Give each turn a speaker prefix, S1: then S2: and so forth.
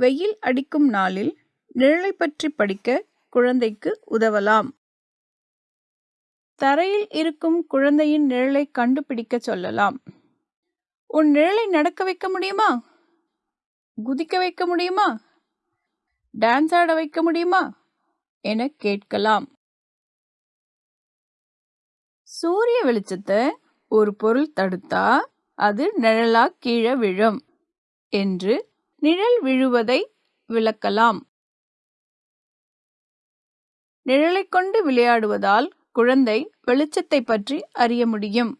S1: வெயில் அடிக்கும் நாளில் நிழலை பற்றி படிக்க குழந்தைக்கு உதவலாம். தரையில் இருக்கும் குழந்தையின் நிழலை கண்டுபிடிக்க சொல்லலாம். உன் நிழலை நடக்க வைக்க முடியுமா? குதிக்க வைக்க முடியுமா? டான்ஸ் ஆட வைக்க முடியுமா? என கேட்கலாம். சூரிய வெளிச்சத்தை ஒரு பொருள் தடுத்தா அது நிழலா கீழே விழும் என்று நிழல் விழுவதை விளக்கலாம். நிழலை கொண்டு விளையாடுவதால் குழந்தை வெளிச்சத்தை பற்றி அறிய முடியும்.